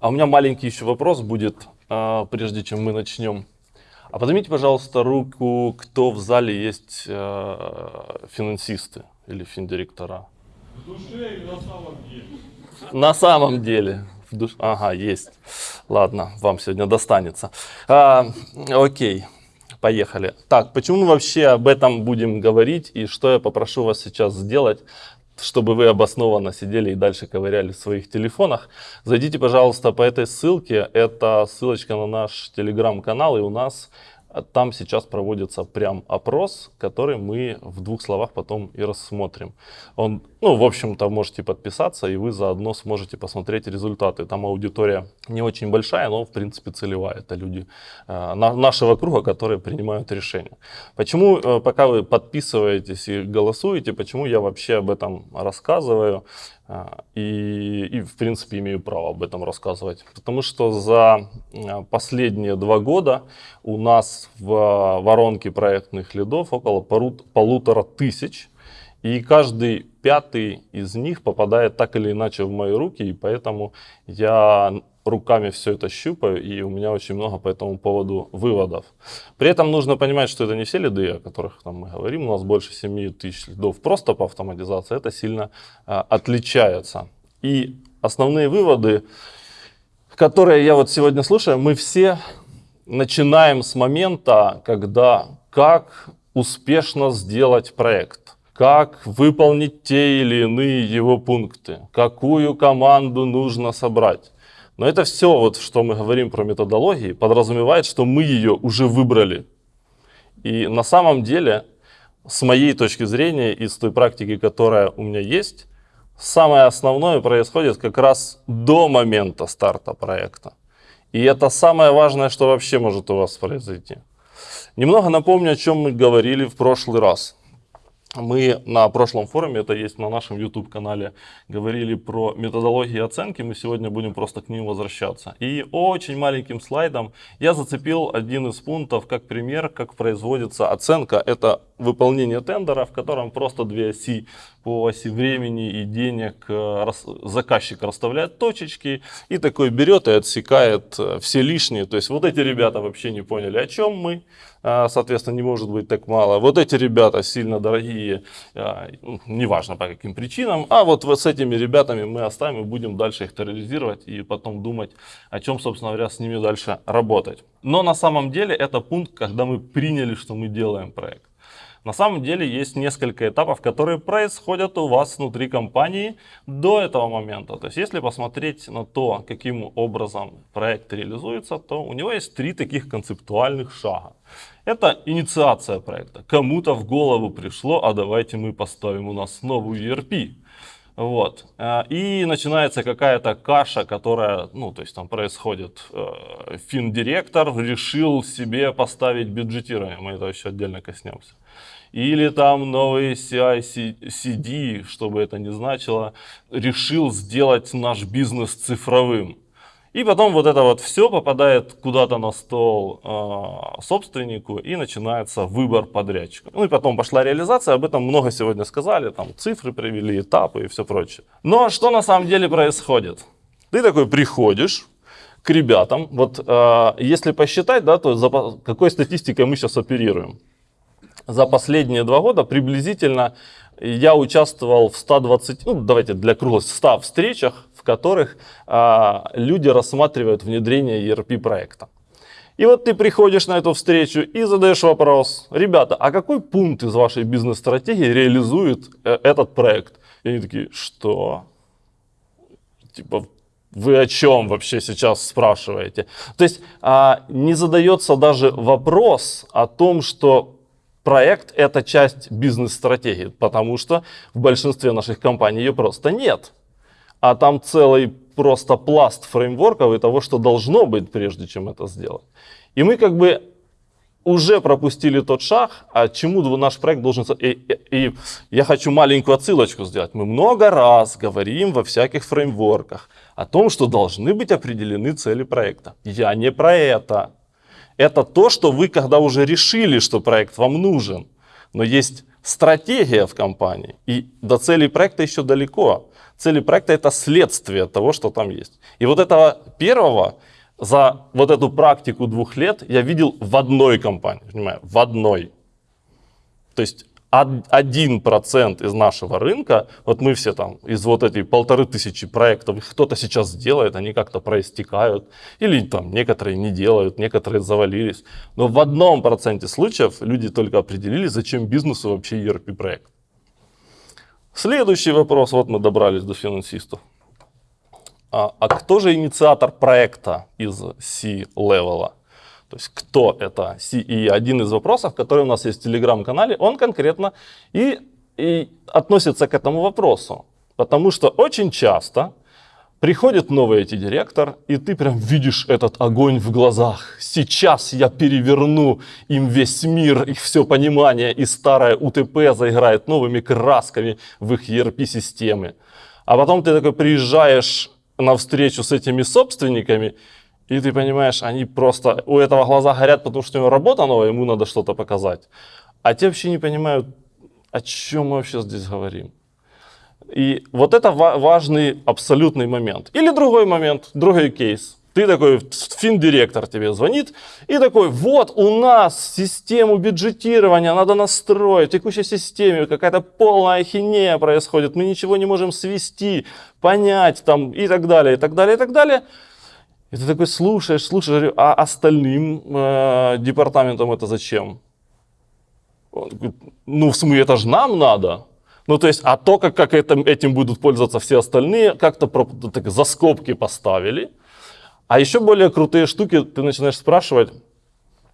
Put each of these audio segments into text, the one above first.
А у меня маленький еще вопрос будет, а, прежде чем мы начнем. А поднимите, пожалуйста, руку, кто в зале есть э, финансисты или финдиректора. В душе или на самом деле? На самом деле. В душ... Ага, есть. Ладно, вам сегодня достанется. А, окей, поехали. Так, почему мы вообще об этом будем говорить и что я попрошу вас сейчас сделать? Чтобы вы обоснованно сидели и дальше ковыряли в своих телефонах, зайдите, пожалуйста, по этой ссылке. Это ссылочка на наш телеграм-канал, и у нас там сейчас проводится прям опрос, который мы в двух словах потом и рассмотрим. Он, ну, в общем-то, можете подписаться, и вы заодно сможете посмотреть результаты. Там аудитория не очень большая, но, в принципе, целевая. Это люди э, нашего круга, которые принимают решения. Почему, э, пока вы подписываетесь и голосуете, почему я вообще об этом рассказываю? А, и, и, в принципе, имею право об этом рассказывать. Потому что за а, последние два года у нас в воронке проектных лидов около полутора тысяч. И каждый пятый из них попадает так или иначе в мои руки. И поэтому я руками все это щупаю, и у меня очень много по этому поводу выводов. При этом нужно понимать, что это не все лиды, о которых там мы говорим, у нас больше 7 тысяч лидов просто по автоматизации, это сильно а, отличается. И основные выводы, которые я вот сегодня слушаю, мы все начинаем с момента, когда как успешно сделать проект как выполнить те или иные его пункты, какую команду нужно собрать. Но это все, вот, что мы говорим про методологии, подразумевает, что мы ее уже выбрали. И на самом деле, с моей точки зрения и с той практики, которая у меня есть, самое основное происходит как раз до момента старта проекта. И это самое важное, что вообще может у вас произойти. Немного напомню, о чем мы говорили в прошлый раз мы на прошлом форуме, это есть на нашем YouTube-канале, говорили про методологии оценки. Мы сегодня будем просто к ним возвращаться. И очень маленьким слайдом я зацепил один из пунктов как пример, как производится оценка. Это выполнение тендера, в котором просто две оси по оси времени и денег э, заказчик расставляет точечки и такой берет и отсекает э, все лишние. То есть вот эти ребята вообще не поняли, о чем мы, а, соответственно, не может быть так мало. Вот эти ребята сильно дорогие, а, ну, неважно по каким причинам, а вот, с этими ребятами мы оставим и будем дальше их терроризировать и потом думать, о чем, собственно говоря, с ними дальше работать. Но на самом деле это пункт, когда мы приняли, что мы делаем проект. На самом деле есть несколько этапов, которые происходят у вас внутри компании до этого момента. То есть если посмотреть на то, каким образом проект реализуется, то у него есть три таких концептуальных шага. Это инициация проекта. Кому-то в голову пришло, а давайте мы поставим у нас новую ERP. Вот. Э, и начинается какая-то каша, которая, ну, то есть там происходит, э, финдиректор решил себе поставить бюджетирование, мы это еще отдельно коснемся или там новый CI-CD, чтобы это не значило, решил сделать наш бизнес цифровым. И потом вот это вот все попадает куда-то на стол э, собственнику и начинается выбор подрядчика. Ну и потом пошла реализация, об этом много сегодня сказали, там цифры привели, этапы и все прочее. Но что на самом деле происходит? Ты такой приходишь к ребятам, вот э, если посчитать, да, то за какой статистикой мы сейчас оперируем? За последние два года приблизительно я участвовал в 120, ну давайте для круглости, 100 встречах, в которых а, люди рассматривают внедрение ERP проекта. И вот ты приходишь на эту встречу и задаешь вопрос, ребята, а какой пункт из вашей бизнес-стратегии реализует э, этот проект? И они такие, что? Типа, вы о чем вообще сейчас спрашиваете? То есть а, не задается даже вопрос о том, что проект это часть бизнес-стратегии, потому что в большинстве наших компаний ее просто нет. А там целый просто пласт фреймворков и того, что должно быть, прежде чем это сделать. И мы как бы уже пропустили тот шаг, а чему наш проект должен... И, и, и я хочу маленькую отсылочку сделать. Мы много раз говорим во всяких фреймворках о том, что должны быть определены цели проекта. Я не про это. Это то, что вы когда уже решили, что проект вам нужен. Но есть стратегия в компании. И до целей проекта еще далеко. Цели проекта это следствие того, что там есть. И вот этого первого за вот эту практику двух лет я видел в одной компании, понимаю, в одной. То есть один процент из нашего рынка, вот мы все там из вот этих полторы тысячи проектов, кто-то сейчас делает, они как-то проистекают, или там некоторые не делают, некоторые завалились. Но в одном проценте случаев люди только определили, зачем бизнесу вообще ERP проект. Следующий вопрос, вот мы добрались до финансистов. А, а кто же инициатор проекта из C-левела? То есть кто это? И один из вопросов, который у нас есть в телеграм-канале, он конкретно и, и относится к этому вопросу. Потому что очень часто приходит новый IT-директор, и ты прям видишь этот огонь в глазах. Сейчас я переверну им весь мир, их все понимание, и старое УТП заиграет новыми красками в их ERP-системы. А потом ты такой приезжаешь на встречу с этими собственниками, и ты понимаешь, они просто, у этого глаза горят, потому что у него работа новая, ему надо что-то показать. А те вообще не понимают, о чем мы вообще здесь говорим. И вот это важный абсолютный момент. Или другой момент, другой кейс. Ты такой, финдиректор тебе звонит и такой, вот у нас систему бюджетирования надо настроить, в текущей системе какая-то полная ахинея происходит, мы ничего не можем свести, понять там и так далее, и так далее, и так далее. И ты такой слушаешь, слушаешь, а остальным э, департаментам это зачем? Он говорит, ну, в смысле, это же нам надо. Ну, то есть, а то, как, как это, этим будут пользоваться все остальные, как-то так, за скобки поставили. А еще более крутые штуки ты начинаешь спрашивать,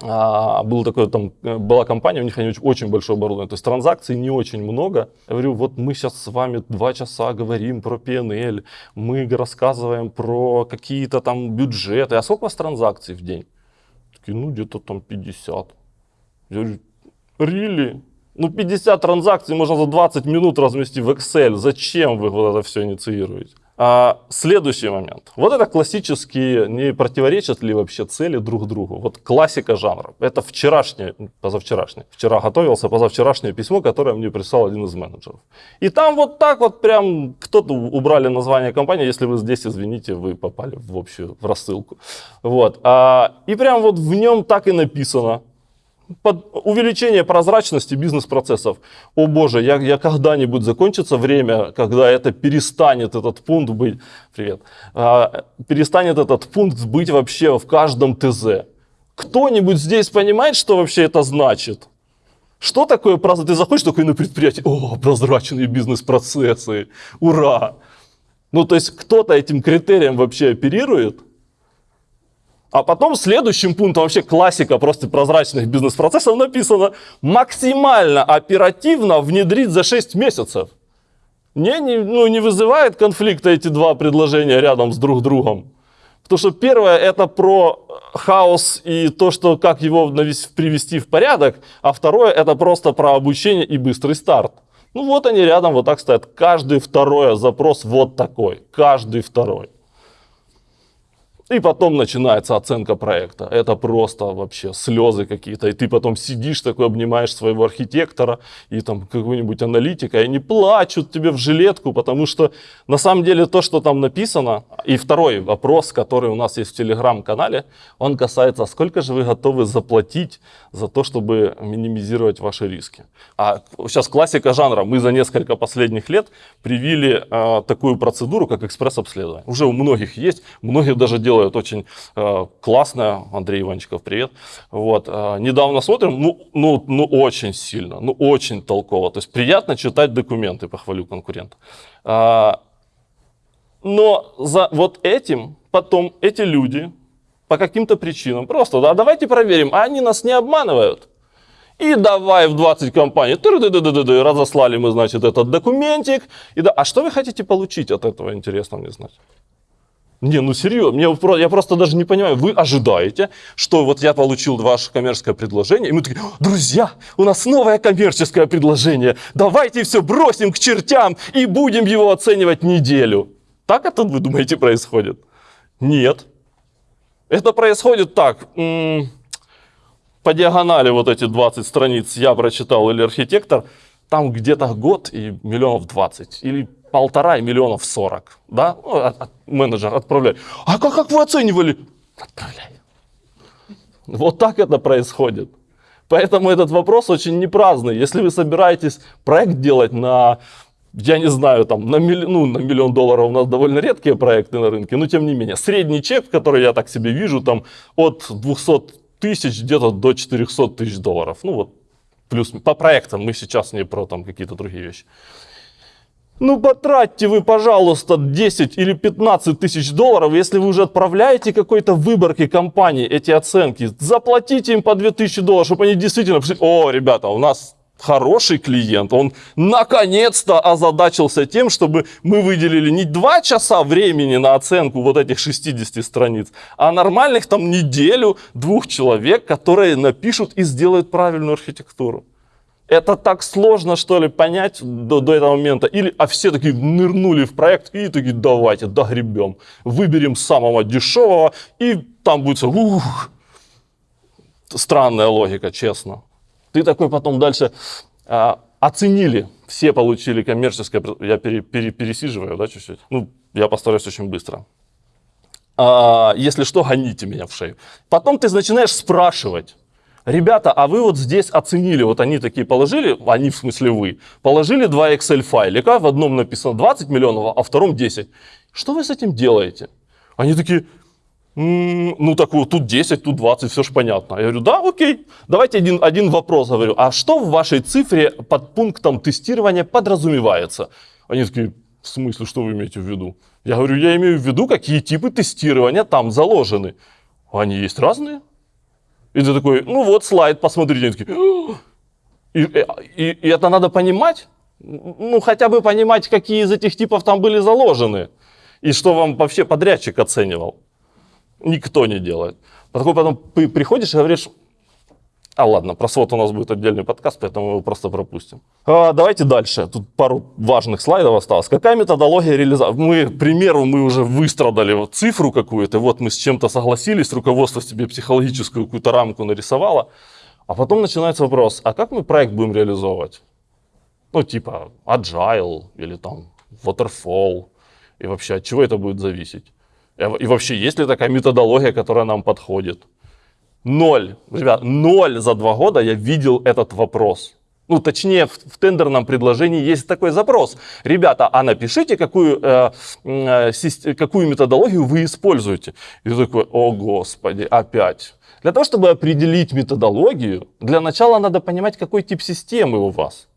а, был такой, там, э, была компания, у них они очень, большое оборудование, то есть транзакций не очень много. Я говорю, вот мы сейчас с вами два часа говорим про PNL, мы рассказываем про какие-то там бюджеты. А сколько у вас транзакций в день? Такие, ну где-то там 50. Я говорю, really? Ну 50 транзакций можно за 20 минут разместить в Excel. Зачем вы вот это все инициируете? А, следующий момент. Вот это классические, не противоречат ли вообще цели друг другу? Вот классика жанра. Это вчерашнее, позавчерашнее. Вчера готовился позавчерашнее письмо, которое мне прислал один из менеджеров. И там вот так вот прям кто-то убрали название компании. Если вы здесь, извините, вы попали в общую в рассылку. Вот. А, и прям вот в нем так и написано под увеличение прозрачности бизнес-процессов. О боже, я, я когда-нибудь закончится время, когда это перестанет этот пункт быть, привет, а, перестанет этот пункт быть вообще в каждом ТЗ. Кто-нибудь здесь понимает, что вообще это значит? Что такое прозрачность? Ты заходишь такой на предприятие, о, прозрачные бизнес-процессы, ура! Ну, то есть кто-то этим критерием вообще оперирует? А потом следующим пунктом, вообще классика просто прозрачных бизнес-процессов написано, максимально оперативно внедрить за 6 месяцев. Не, не, ну, не вызывает конфликта эти два предложения рядом с друг другом. Потому что первое это про хаос и то, что как его привести в порядок, а второе это просто про обучение и быстрый старт. Ну вот они рядом вот так стоят. Каждый второй запрос вот такой. Каждый второй. И потом начинается оценка проекта. Это просто вообще слезы какие-то. И ты потом сидишь такой, обнимаешь своего архитектора и там какого-нибудь аналитика, и они плачут тебе в жилетку, потому что на самом деле то, что там написано, и второй вопрос, который у нас есть в телеграм-канале, он касается, сколько же вы готовы заплатить за то, чтобы минимизировать ваши риски. А сейчас классика жанра. Мы за несколько последних лет привили э, такую процедуру, как экспресс-обследование. Уже у многих есть, многие даже делают делают очень э, классно. Андрей Иванчиков, привет. Вот, э, недавно смотрим, ну, ну, ну очень сильно, ну очень толково. То есть приятно читать документы, похвалю конкурента. Э, но за вот этим потом эти люди по каким-то причинам просто, да, давайте проверим, а они нас не обманывают. И давай в 20 компаний, разослали мы, значит, этот документик. И да, а что вы хотите получить от этого, интересно мне знать. Не, ну серьезно, мне, я просто даже не понимаю, вы ожидаете, что вот я получил ваше коммерческое предложение, и мы такие, друзья, у нас новое коммерческое предложение, давайте все бросим к чертям и будем его оценивать неделю. Так это, вы думаете, происходит? Нет. Это происходит так, по диагонали вот эти 20 страниц я прочитал или архитектор, там где-то год и миллионов 20, или полтора миллионов 40, да? Ну, от- от- менеджер, отправляй. А как, как вы оценивали? Отправляй. Вот так это происходит. Поэтому этот вопрос очень непраздный. Если вы собираетесь проект делать на, я не знаю, там, на, милли- ну, на миллион долларов у нас довольно редкие проекты на рынке, но тем не менее, средний чек, который я так себе вижу, там, от 200 тысяч где-то до 400 тысяч долларов. Ну вот, плюс по проектам, мы сейчас не про там какие-то другие вещи. Ну, потратьте вы, пожалуйста, 10 или 15 тысяч долларов, если вы уже отправляете какой-то выборке компании эти оценки. Заплатите им по 2000 долларов, чтобы они действительно. О, ребята, у нас хороший клиент, он наконец-то озадачился тем, чтобы мы выделили не 2 часа времени на оценку вот этих 60 страниц, а нормальных там неделю двух человек, которые напишут и сделают правильную архитектуру. Это так сложно, что ли, понять до, до этого момента? Или, а все такие нырнули в проект и такие, давайте, догребем. Выберем самого дешевого, и там будет все, ух. Странная логика, честно. Ты такой потом дальше а, оценили, все получили коммерческое, я пере- пере- пересиживаю, да, чуть-чуть? Ну, я постараюсь очень быстро. А, если что, гоните меня в шею. Потом ты начинаешь спрашивать. Ребята, а вы вот здесь оценили, вот они такие положили, они в смысле вы, положили два Excel файлика, в одном написано 20 миллионов, а в втором 10. Что вы с этим делаете? Они такие, «М, ну так вот, тут 10, тут 20, все же понятно. Я говорю, да, окей. Давайте один, один вопрос говорю. А что в вашей цифре под пунктом тестирования подразумевается? Они такие, в смысле, что вы имеете в виду? Я говорю, я имею в виду, какие типы тестирования там заложены. Они есть разные. И ты такой, ну вот слайд, посмотрите. Они «О!» и, и- и это надо понимать? Ну, хотя бы понимать, какие из этих типов там были заложены. И что вам вообще подрядчик оценивал. Никто не делает. Потом ты приходишь и говоришь, а ладно, про свод у нас будет отдельный подкаст, поэтому его просто пропустим. А, давайте дальше. Тут пару важных слайдов осталось. Какая методология реализации? Мы, к примеру, мы уже выстрадали вот цифру какую-то, вот мы с чем-то согласились, руководство себе психологическую какую-то рамку нарисовало, а потом начинается вопрос, а как мы проект будем реализовывать? Ну, типа agile или там waterfall, и вообще от чего это будет зависеть? И вообще, есть ли такая методология, которая нам подходит? Ноль. Ребят, ноль за два года я видел этот вопрос. Ну, точнее, в, в тендерном предложении есть такой запрос. Ребята, а напишите, какую, э, э, какую методологию вы используете. И такой, о господи, опять. Для того, чтобы определить методологию, для начала надо понимать, какой тип системы у вас.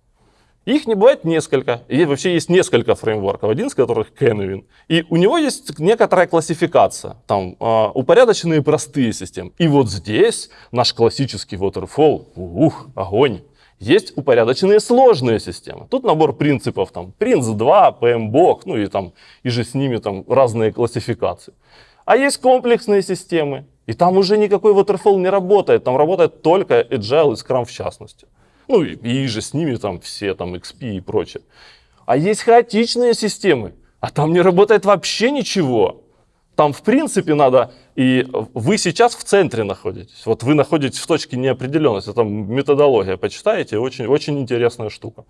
Их не бывает несколько. И вообще есть несколько фреймворков, один из которых Canvin. И у него есть некоторая классификация. Там а, упорядоченные простые системы. И вот здесь наш классический waterfall, ух, огонь. Есть упорядоченные сложные системы. Тут набор принципов, там, Prince2, PMBOK, ну и там, и же с ними там разные классификации. А есть комплексные системы. И там уже никакой waterfall не работает. Там работает только Agile и Scrum в частности. Ну и, и же с ними там все, там XP и прочее. А есть хаотичные системы, а там не работает вообще ничего. Там в принципе надо, и вы сейчас в центре находитесь. Вот вы находитесь в точке неопределенности, там методология, почитаете, очень, очень интересная штука.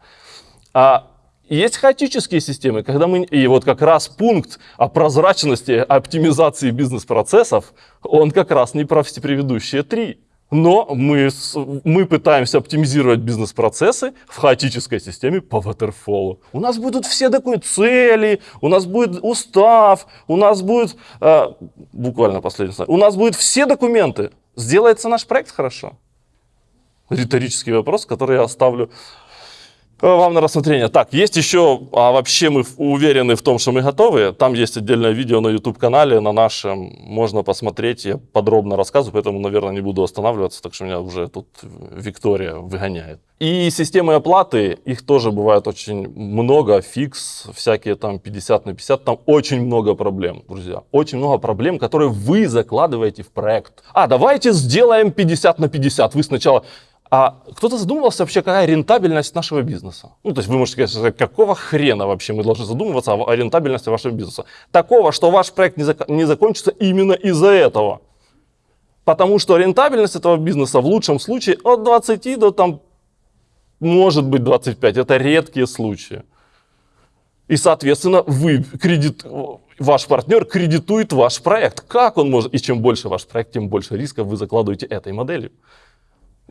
А есть хаотические системы, когда мы, и вот как раз пункт о прозрачности, оптимизации бизнес-процессов, он как раз не про все предыдущие три. Но мы, мы пытаемся оптимизировать бизнес-процессы в хаотической системе по waterfall. У нас будут все документы, цели, у нас будет устав, у нас будет, э, буквально последний слайд, у нас будут все документы. Сделается наш проект хорошо? Риторический вопрос, который я оставлю вам на рассмотрение. Так, есть еще, а вообще мы уверены в том, что мы готовы. Там есть отдельное видео на YouTube-канале, на нашем, можно посмотреть. Я подробно рассказываю, поэтому, наверное, не буду останавливаться, так что меня уже тут Виктория выгоняет. И системы оплаты, их тоже бывает очень много, фикс, всякие там 50 на 50, там очень много проблем, друзья. Очень много проблем, которые вы закладываете в проект. А, давайте сделаем 50 на 50. Вы сначала а кто-то задумывался вообще, какая рентабельность нашего бизнеса? Ну, то есть вы можете сказать, какого хрена вообще мы должны задумываться о, рентабельности вашего бизнеса? Такого, что ваш проект не, зак- не закончится именно из-за этого. Потому что рентабельность этого бизнеса в лучшем случае от 20 до там может быть 25, это редкие случаи. И, соответственно, вы кредит, ваш партнер кредитует ваш проект. Как он может? И чем больше ваш проект, тем больше рисков вы закладываете этой моделью.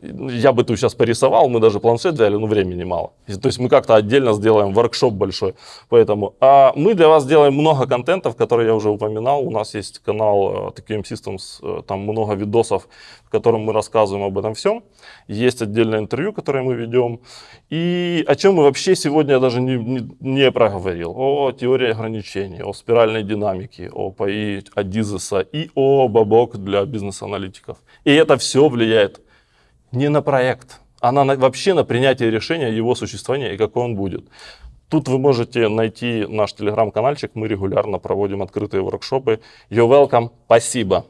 Я бы тут сейчас порисовал, мы даже планшет взяли, но времени мало. То есть мы как-то отдельно сделаем воркшоп большой. Поэтому а мы для вас делаем много контентов, которые я уже упоминал. У нас есть канал э, TQM Systems, э, там много видосов, в котором мы рассказываем об этом всем. Есть отдельное интервью, которое мы ведем. И о чем мы вообще сегодня даже не, не, не проговорил. О теории ограничений, о спиральной динамике, о ПАИ, о Дизеса и о Бабок для бизнес-аналитиков. И это все влияет не на проект, а на, вообще на принятие решения его существования и какой он будет. Тут вы можете найти наш телеграм-канальчик, мы регулярно проводим открытые воркшопы. You're welcome, спасибо.